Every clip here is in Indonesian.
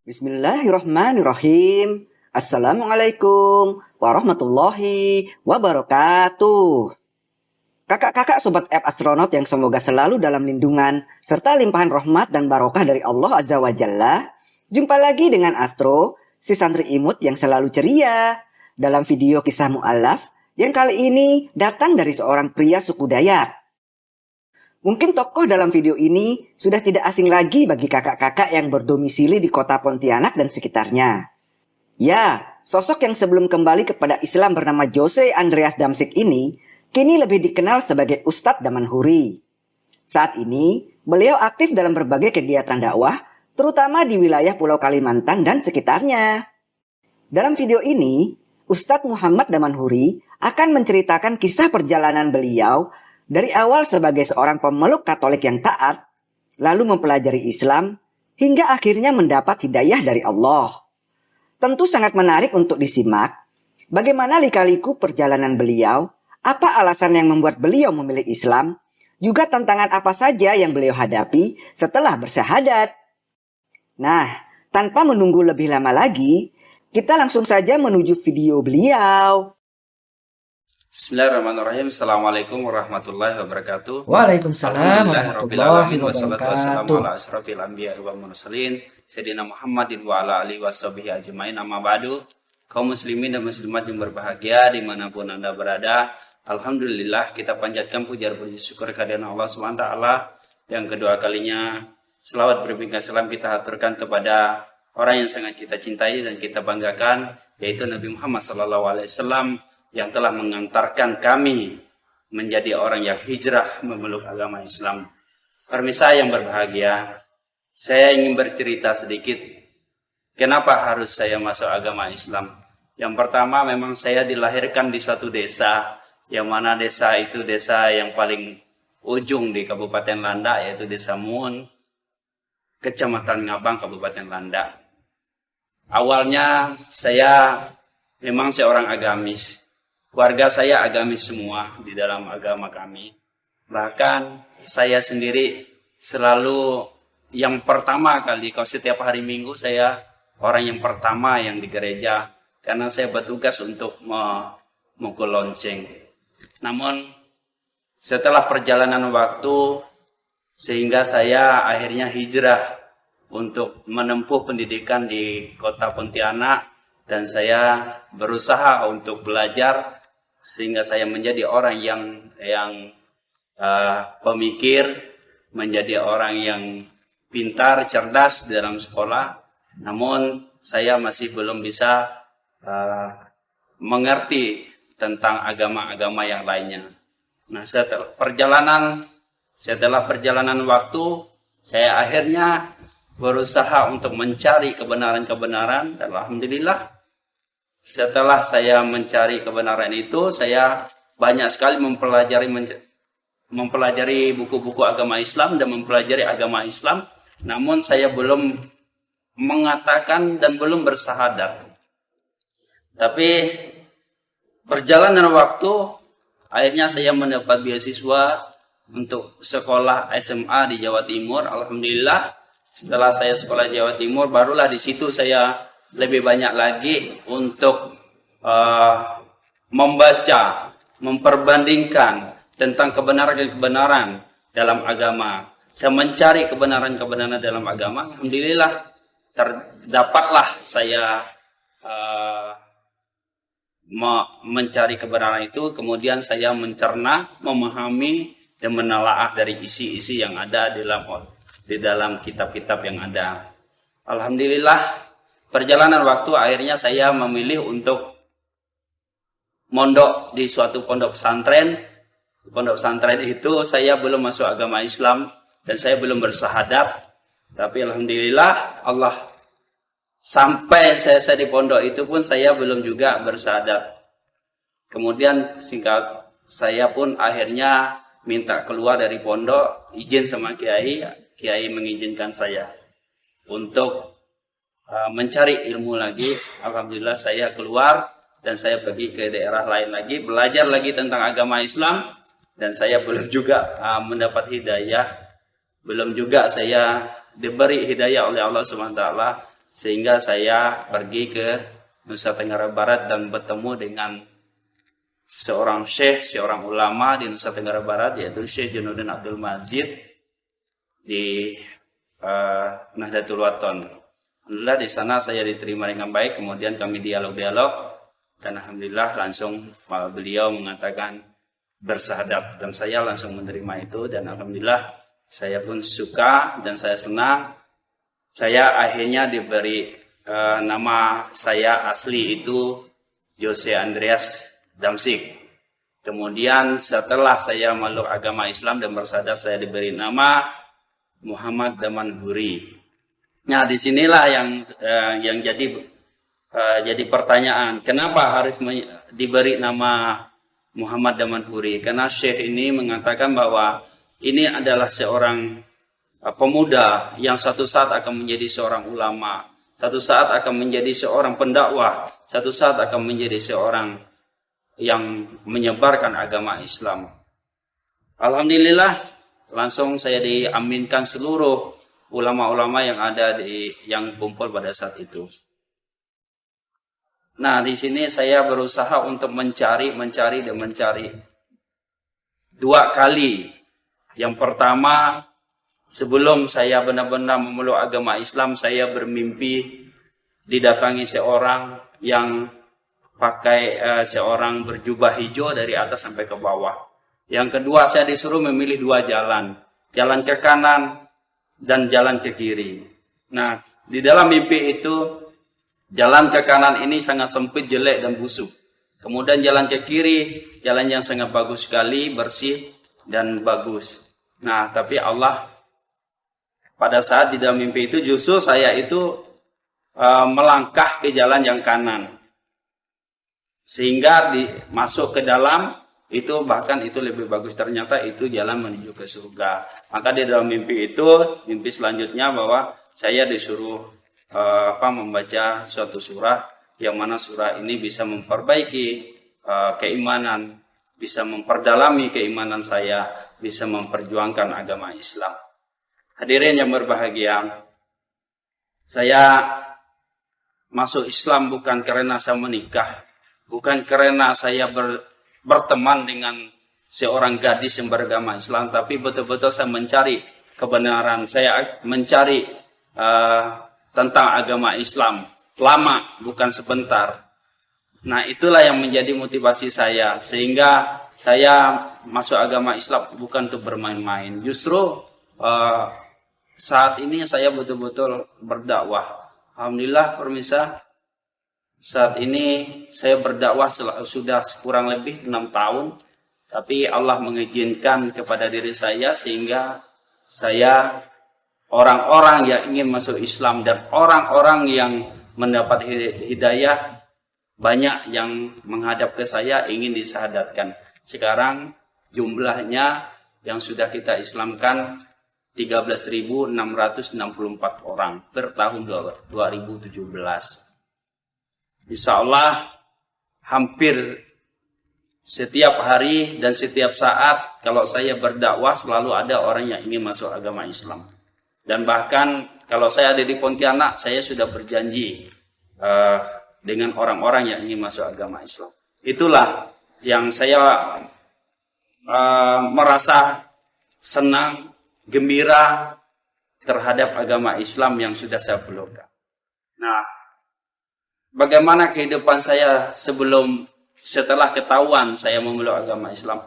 Bismillahirrahmanirrahim. Assalamualaikum warahmatullahi wabarakatuh. Kakak-kakak sobat app astronot yang semoga selalu dalam lindungan serta limpahan rahmat dan barokah dari Allah Azza wa Jalla. Jumpa lagi dengan Astro, si santri imut yang selalu ceria. Dalam video kisah mu'alaf yang kali ini datang dari seorang pria suku Dayak. Mungkin tokoh dalam video ini sudah tidak asing lagi bagi kakak-kakak yang berdomisili di kota Pontianak dan sekitarnya. Ya, sosok yang sebelum kembali kepada Islam bernama Jose Andreas Damsik ini kini lebih dikenal sebagai Ustadz Damanhuri. Saat ini, beliau aktif dalam berbagai kegiatan dakwah, terutama di wilayah Pulau Kalimantan dan sekitarnya. Dalam video ini, Ustadz Muhammad Damanhuri akan menceritakan kisah perjalanan beliau dari awal sebagai seorang pemeluk Katolik yang taat, lalu mempelajari Islam, hingga akhirnya mendapat hidayah dari Allah. Tentu sangat menarik untuk disimak bagaimana lika-liku perjalanan beliau apa alasan yang membuat beliau memilih Islam? Juga tantangan apa saja yang beliau hadapi setelah bersahadat? Nah, tanpa menunggu lebih lama lagi, kita langsung saja menuju video beliau. Bismillahirrahmanirrahim. Assalamualaikum warahmatullahi wabarakatuh. Waalaikumsalam warahmatullahi wabarakatuh. Wassalamualaikum warahmatullahi wabarakatuh. Sayyidina Muhammadin wa ala alihi washabihi ajmain amma ba'du. Kaum muslimin dan muslimat yang berbahagia di mana pun anda berada, Alhamdulillah kita panjatkan puja puji syukur kehadiran Allah SWT yang kedua kalinya selawat berbingkai salam kita aturkan kepada orang yang sangat kita cintai dan kita banggakan yaitu Nabi Muhammad SAW yang telah mengantarkan kami menjadi orang yang hijrah memeluk agama Islam. Permisa yang berbahagia, saya ingin bercerita sedikit kenapa harus saya masuk agama Islam. Yang pertama memang saya dilahirkan di suatu desa yang mana desa itu desa yang paling ujung di Kabupaten Landa yaitu Desa Muun, Kecamatan Ngabang, Kabupaten Landa. Awalnya saya memang seorang agamis. Keluarga saya agamis semua di dalam agama kami. Bahkan saya sendiri selalu yang pertama kali kalau setiap hari Minggu saya orang yang pertama yang di gereja karena saya bertugas untuk memukul lonceng. Namun setelah perjalanan waktu sehingga saya akhirnya hijrah untuk menempuh pendidikan di kota Pontianak dan saya berusaha untuk belajar sehingga saya menjadi orang yang yang uh, pemikir, menjadi orang yang pintar, cerdas dalam sekolah. Namun saya masih belum bisa uh, mengerti tentang agama-agama yang lainnya. Nah, setelah perjalanan setelah perjalanan waktu, saya akhirnya berusaha untuk mencari kebenaran-kebenaran dan alhamdulillah setelah saya mencari kebenaran itu, saya banyak sekali mempelajari mempelajari buku-buku agama Islam dan mempelajari agama Islam, namun saya belum mengatakan dan belum bersahadat. Tapi Perjalanan waktu, akhirnya saya mendapat beasiswa untuk sekolah SMA di Jawa Timur. Alhamdulillah, setelah saya sekolah Jawa Timur, barulah di situ saya lebih banyak lagi untuk uh, membaca, memperbandingkan tentang kebenaran dan kebenaran dalam agama. Saya mencari kebenaran-kebenaran dalam agama. Alhamdulillah, terdapatlah saya uh, mencari kebenaran itu, kemudian saya mencerna, memahami dan menelaah dari isi-isi yang ada di dalam di dalam kitab-kitab yang ada. Alhamdulillah, perjalanan waktu akhirnya saya memilih untuk mondok di suatu pondok pesantren. Pondok pesantren itu saya belum masuk agama Islam dan saya belum bersahadat. Tapi alhamdulillah Allah Sampai saya, saya di pondok itu pun saya belum juga bersahadat. Kemudian singkat saya pun akhirnya minta keluar dari pondok, izin sama kiai, kiai mengizinkan saya untuk uh, mencari ilmu lagi. Alhamdulillah saya keluar dan saya pergi ke daerah lain lagi, belajar lagi tentang agama Islam dan saya belum juga uh, mendapat hidayah, belum juga saya diberi hidayah oleh Allah Subhanahu taala sehingga saya pergi ke Nusa Tenggara Barat dan bertemu dengan seorang syekh, seorang ulama di Nusa Tenggara Barat yaitu Syekh Januddin Abdul Majid di uh, Nahdlatul Wathon. Alhamdulillah di sana saya diterima dengan baik, kemudian kami dialog-dialog dan alhamdulillah langsung beliau mengatakan bersahadat dan saya langsung menerima itu dan alhamdulillah saya pun suka dan saya senang. Saya akhirnya diberi uh, nama saya asli itu Jose Andreas Damsik. Kemudian setelah saya meluk agama Islam dan bersadar saya diberi nama Muhammad Damanhuri. Nah, di sinilah yang uh, yang jadi uh, jadi pertanyaan, kenapa harus diberi nama Muhammad Damanhuri? Karena Syekh ini mengatakan bahwa ini adalah seorang uh, pemuda yang satu saat akan menjadi seorang ulama, satu saat akan menjadi seorang pendakwah, satu saat akan menjadi seorang yang menyebarkan agama Islam. Alhamdulillah, langsung saya diaminkan seluruh ulama-ulama yang ada di yang kumpul pada saat itu. Nah, di sini saya berusaha untuk mencari, mencari dan mencari dua kali yang pertama, sebelum saya benar-benar memeluk agama Islam, saya bermimpi didatangi seorang yang pakai uh, seorang berjubah hijau dari atas sampai ke bawah. Yang kedua, saya disuruh memilih dua jalan. Jalan ke kanan dan jalan ke kiri. Nah, di dalam mimpi itu, jalan ke kanan ini sangat sempit, jelek, dan busuk. Kemudian jalan ke kiri, jalan yang sangat bagus sekali, bersih, dan bagus. Nah, tapi Allah pada saat di dalam mimpi itu justru saya itu uh, melangkah ke jalan yang kanan. Sehingga di, masuk ke dalam itu bahkan itu lebih bagus ternyata itu jalan menuju ke surga. Maka di dalam mimpi itu mimpi selanjutnya bahwa saya disuruh uh, apa membaca suatu surah yang mana surah ini bisa memperbaiki uh, keimanan bisa memperdalami keimanan saya, bisa memperjuangkan agama Islam. Hadirin yang berbahagia, saya masuk Islam bukan karena saya menikah, bukan karena saya ber, berteman dengan seorang gadis yang beragama Islam, tapi betul-betul saya mencari kebenaran, saya mencari uh, tentang agama Islam lama, bukan sebentar. Nah, itulah yang menjadi motivasi saya sehingga saya masuk agama Islam bukan untuk bermain-main. Justru uh, saat ini saya betul-betul berdakwah. Alhamdulillah permisa saat ini saya berdakwah sudah kurang lebih enam tahun. Tapi Allah mengizinkan kepada diri saya sehingga saya orang-orang yang ingin masuk Islam dan orang-orang yang mendapat hidayah banyak yang menghadap ke saya ingin disahadatkan. Sekarang jumlahnya yang sudah kita Islamkan 13.664 orang per tahun 2017. Insya Allah hampir setiap hari dan setiap saat kalau saya berdakwah selalu ada orang yang ingin masuk agama Islam. Dan bahkan kalau saya ada di Pontianak, saya sudah berjanji uh, dengan orang-orang yang ingin masuk agama Islam. Itulah yang saya uh, merasa senang, gembira terhadap agama Islam yang sudah saya pelukkan. Nah, bagaimana kehidupan saya sebelum setelah ketahuan saya memeluk agama Islam?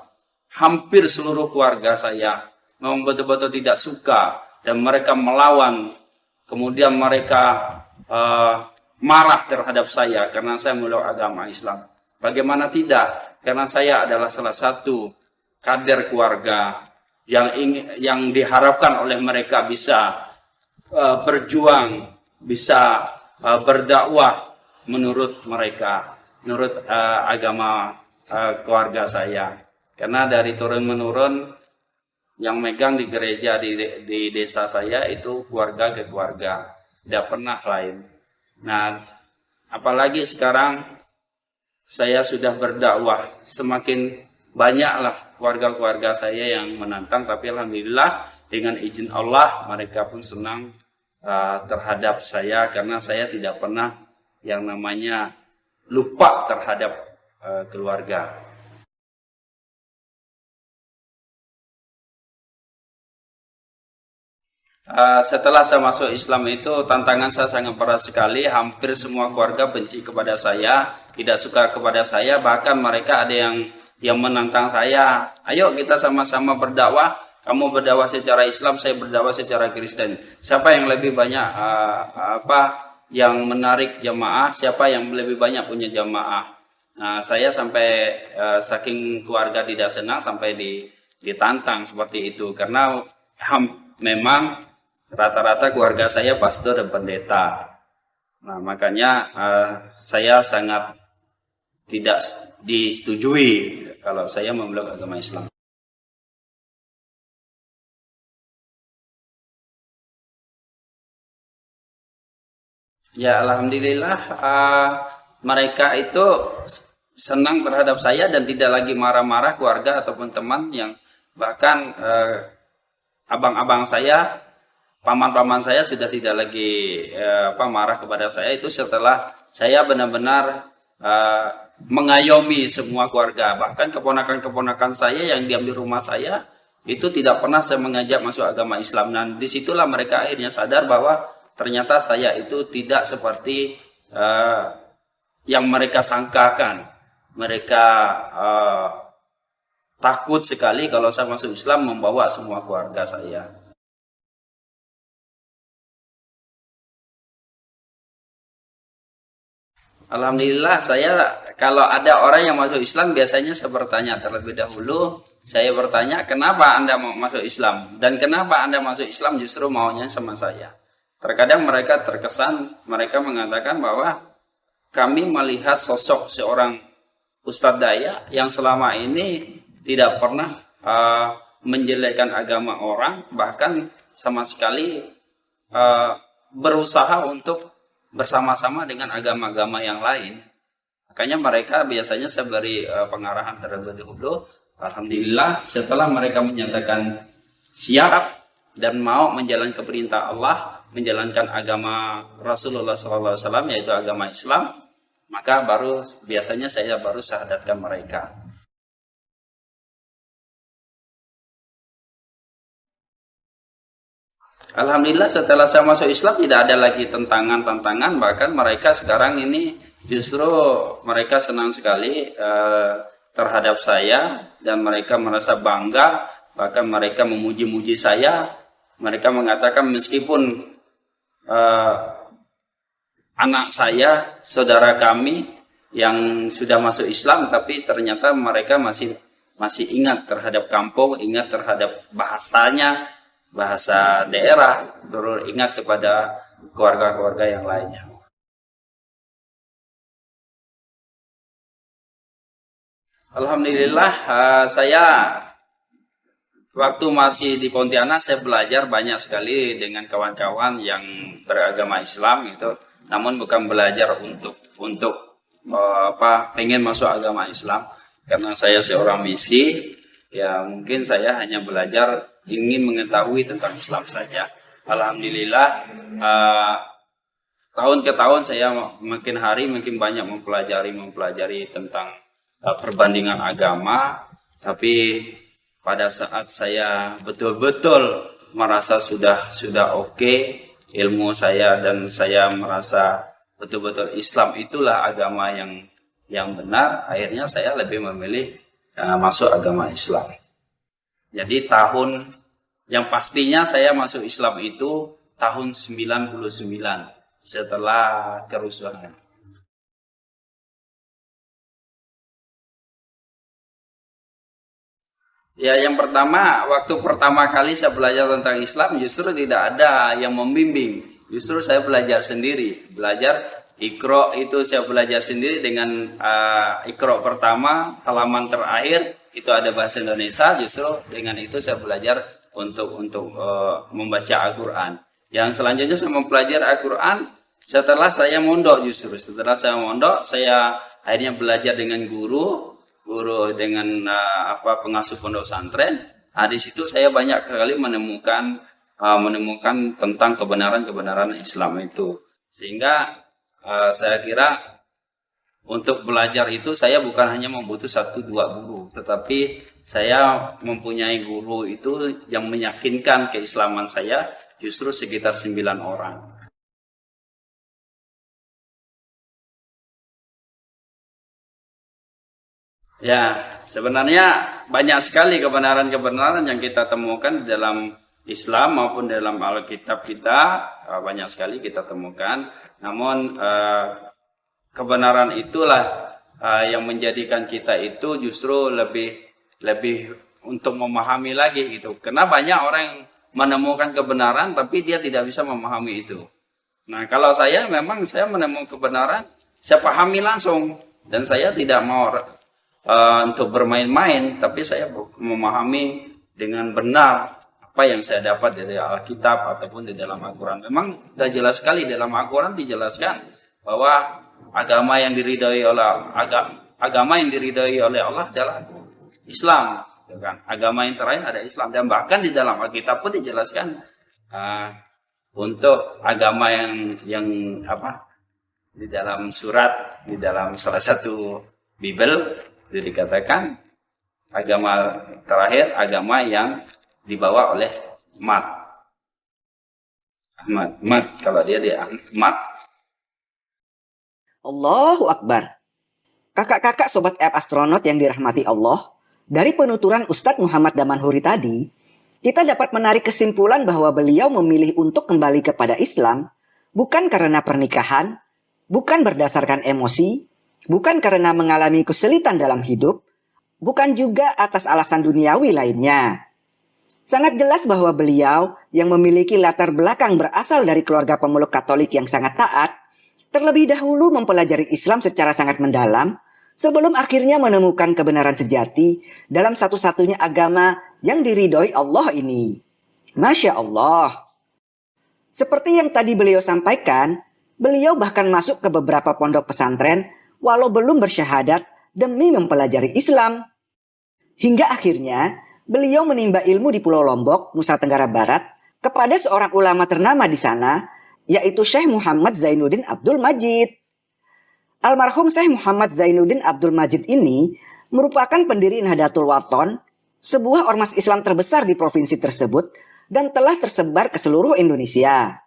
Hampir seluruh keluarga saya memang betul-betul tidak suka dan mereka melawan. Kemudian mereka uh, marah terhadap saya karena saya meluk agama Islam. Bagaimana tidak? Karena saya adalah salah satu kader keluarga yang ingin, yang diharapkan oleh mereka bisa uh, berjuang, bisa uh, berdakwah menurut mereka, menurut uh, agama uh, keluarga saya. Karena dari turun menurun yang megang di gereja di, di desa saya itu keluarga ke keluarga, tidak pernah lain. Nah, apalagi sekarang saya sudah berdakwah, semakin banyaklah keluarga-keluarga saya yang menantang, tapi alhamdulillah dengan izin Allah mereka pun senang uh, terhadap saya karena saya tidak pernah yang namanya lupa terhadap uh, keluarga. Uh, setelah saya masuk Islam itu tantangan saya sangat berat sekali. Hampir semua keluarga benci kepada saya, tidak suka kepada saya. Bahkan mereka ada yang yang menantang saya. Ayo kita sama-sama berdakwah. Kamu berdakwah secara Islam, saya berdakwah secara Kristen. Siapa yang lebih banyak uh, apa yang menarik jamaah? Siapa yang lebih banyak punya jamaah? Nah, saya sampai uh, saking keluarga tidak senang sampai di, ditantang seperti itu karena ham, memang rata-rata keluarga saya pastor dan pendeta. Nah, makanya uh, saya sangat tidak disetujui kalau saya memeluk agama Islam. Ya, alhamdulillah uh, mereka itu senang terhadap saya dan tidak lagi marah-marah keluarga ataupun teman yang bahkan uh, abang-abang saya paman-paman saya sudah tidak lagi eh, apa marah kepada saya. Itu setelah saya benar-benar eh, mengayomi semua keluarga. Bahkan keponakan-keponakan saya yang diam di rumah saya itu tidak pernah saya mengajak masuk agama Islam. Dan di situlah mereka akhirnya sadar bahwa ternyata saya itu tidak seperti eh, yang mereka sangkakan. Mereka eh, takut sekali kalau saya masuk Islam membawa semua keluarga saya. Alhamdulillah saya kalau ada orang yang masuk Islam biasanya saya bertanya terlebih dahulu. Saya bertanya kenapa anda mau masuk Islam? Dan kenapa anda masuk Islam? Justru maunya sama saya. Terkadang mereka terkesan mereka mengatakan bahwa kami melihat sosok seorang Ustadz Daya yang selama ini tidak pernah uh, menjelekkan agama orang bahkan sama sekali uh, berusaha untuk bersama-sama dengan agama-agama yang lain. Makanya mereka biasanya saya beri uh, pengarahan terlebih dahulu. Alhamdulillah setelah mereka menyatakan siap dan mau menjalankan perintah Allah, menjalankan agama Rasulullah SAW yaitu agama Islam, maka baru biasanya saya baru syahadatkan mereka. Alhamdulillah setelah saya masuk Islam tidak ada lagi tentangan-tentangan bahkan mereka sekarang ini justru mereka senang sekali uh, terhadap saya dan mereka merasa bangga bahkan mereka memuji-muji saya mereka mengatakan meskipun uh, anak saya saudara kami yang sudah masuk Islam tapi ternyata mereka masih masih ingat terhadap kampung ingat terhadap bahasanya bahasa daerah, terus ingat kepada keluarga-keluarga yang lainnya. Alhamdulillah uh, saya waktu masih di Pontianak saya belajar banyak sekali dengan kawan-kawan yang beragama Islam itu namun bukan belajar untuk untuk uh, apa pengen masuk agama Islam karena saya seorang misi ya mungkin saya hanya belajar ingin mengetahui tentang Islam saja. Alhamdulillah uh, tahun ke tahun saya makin hari makin banyak mempelajari mempelajari tentang uh, perbandingan agama. Tapi pada saat saya betul-betul merasa sudah sudah oke okay, ilmu saya dan saya merasa betul-betul Islam itulah agama yang yang benar, akhirnya saya lebih memilih uh, masuk agama Islam. Jadi tahun yang pastinya saya masuk Islam itu tahun 99 setelah kerusuhan. Ya yang pertama, waktu pertama kali saya belajar tentang Islam justru tidak ada yang membimbing. Justru saya belajar sendiri. Belajar ikro itu saya belajar sendiri dengan uh, ikro pertama, halaman terakhir itu ada bahasa Indonesia justru dengan itu saya belajar untuk untuk uh, membaca Al-Qur'an. Yang selanjutnya saya mempelajari Al-Qur'an setelah saya mondok justru. Setelah saya mondok saya akhirnya belajar dengan guru, guru dengan uh, apa pengasuh pondok santren. Nah, di situ saya banyak sekali menemukan uh, menemukan tentang kebenaran-kebenaran Islam itu. Sehingga uh, saya kira untuk belajar itu saya bukan hanya membutuh satu dua guru, tetapi saya mempunyai guru itu yang meyakinkan keislaman saya justru sekitar sembilan orang. Ya, sebenarnya banyak sekali kebenaran-kebenaran yang kita temukan di dalam Islam maupun dalam Alkitab kita eh, banyak sekali kita temukan. Namun eh, kebenaran itulah eh, yang menjadikan kita itu justru lebih lebih untuk memahami lagi gitu. Karena banyak orang yang menemukan kebenaran tapi dia tidak bisa memahami itu. Nah, kalau saya memang saya menemukan kebenaran, saya pahami langsung dan saya tidak mau uh, untuk bermain-main, tapi saya memahami dengan benar apa yang saya dapat dari Alkitab ataupun di dalam Al-Quran. Memang sudah jelas sekali dalam Al-Quran dijelaskan bahwa agama yang diridhoi oleh agama, agama yang diridhoi oleh Allah adalah Islam. Ya kan? Agama yang terakhir ada Islam dan bahkan di dalam Alkitab pun dijelaskan uh, untuk agama yang yang apa di dalam surat di dalam salah satu Bible dikatakan agama terakhir agama yang dibawa oleh mat. Ahmad, mat kalau dia dia mat. Allahu Akbar. Kakak-kakak sobat app astronot yang dirahmati Allah, dari penuturan Ustadz Muhammad Damanhuri tadi, kita dapat menarik kesimpulan bahwa beliau memilih untuk kembali kepada Islam bukan karena pernikahan, bukan berdasarkan emosi, bukan karena mengalami kesulitan dalam hidup, bukan juga atas alasan duniawi lainnya. Sangat jelas bahwa beliau yang memiliki latar belakang berasal dari keluarga pemeluk Katolik yang sangat taat, terlebih dahulu mempelajari Islam secara sangat mendalam sebelum akhirnya menemukan kebenaran sejati dalam satu-satunya agama yang diridhoi Allah ini. Masya Allah. Seperti yang tadi beliau sampaikan, beliau bahkan masuk ke beberapa pondok pesantren walau belum bersyahadat demi mempelajari Islam. Hingga akhirnya beliau menimba ilmu di Pulau Lombok, Nusa Tenggara Barat, kepada seorang ulama ternama di sana, yaitu Syekh Muhammad Zainuddin Abdul Majid. Almarhum Syekh Muhammad Zainuddin Abdul Majid ini merupakan pendiri Nahdlatul Waton, sebuah ormas Islam terbesar di provinsi tersebut dan telah tersebar ke seluruh Indonesia.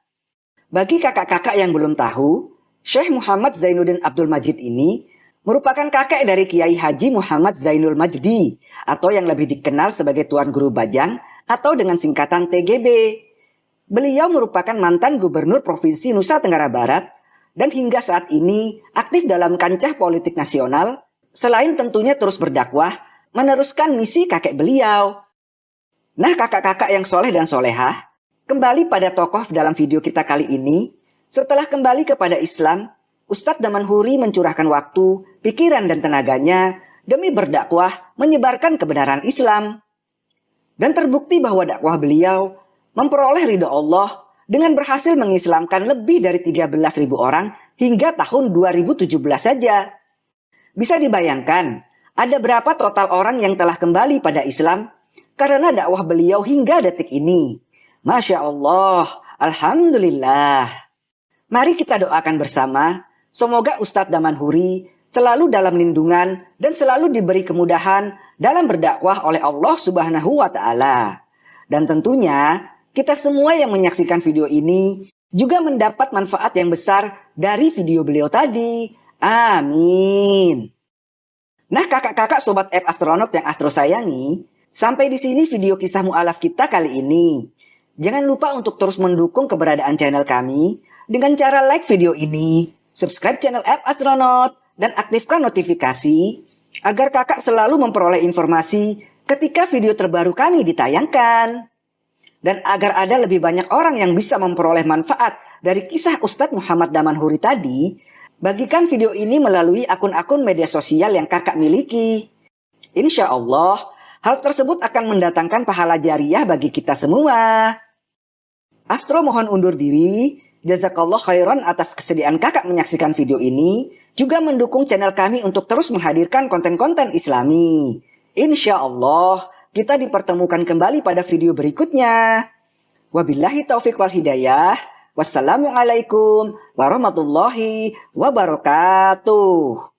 Bagi kakak-kakak yang belum tahu, Syekh Muhammad Zainuddin Abdul Majid ini merupakan kakek dari Kiai Haji Muhammad Zainul Majdi atau yang lebih dikenal sebagai Tuan Guru Bajang atau dengan singkatan TGB. Beliau merupakan mantan gubernur Provinsi Nusa Tenggara Barat dan hingga saat ini aktif dalam kancah politik nasional selain tentunya terus berdakwah meneruskan misi kakek beliau. Nah kakak-kakak yang soleh dan solehah, kembali pada tokoh dalam video kita kali ini, setelah kembali kepada Islam, Ustadz Damanhuri mencurahkan waktu, pikiran dan tenaganya demi berdakwah menyebarkan kebenaran Islam. Dan terbukti bahwa dakwah beliau memperoleh ridho Allah dengan berhasil mengislamkan lebih dari 13.000 orang hingga tahun 2017 saja. Bisa dibayangkan, ada berapa total orang yang telah kembali pada Islam karena dakwah beliau hingga detik ini. Masya Allah, Alhamdulillah. Mari kita doakan bersama Semoga Ustadz Damanhuri selalu dalam lindungan dan selalu diberi kemudahan dalam berdakwah oleh Allah Subhanahu wa taala. Dan tentunya kita semua yang menyaksikan video ini juga mendapat manfaat yang besar dari video beliau tadi. Amin. Nah kakak-kakak sobat app astronot yang astro sayangi, sampai di sini video kisah mu'alaf kita kali ini. Jangan lupa untuk terus mendukung keberadaan channel kami dengan cara like video ini, subscribe channel app Astronaut, dan aktifkan notifikasi agar kakak selalu memperoleh informasi ketika video terbaru kami ditayangkan. Dan agar ada lebih banyak orang yang bisa memperoleh manfaat dari kisah Ustadz Muhammad Damanhuri tadi, bagikan video ini melalui akun-akun media sosial yang kakak miliki. Insya Allah, hal tersebut akan mendatangkan pahala jariah bagi kita semua. Astro mohon undur diri. Jazakallah khairan atas kesediaan kakak menyaksikan video ini, juga mendukung channel kami untuk terus menghadirkan konten-konten islami. Insya Allah, kita dipertemukan kembali pada video berikutnya. Wabillahi taufik wal hidayah. Wassalamualaikum warahmatullahi wabarakatuh.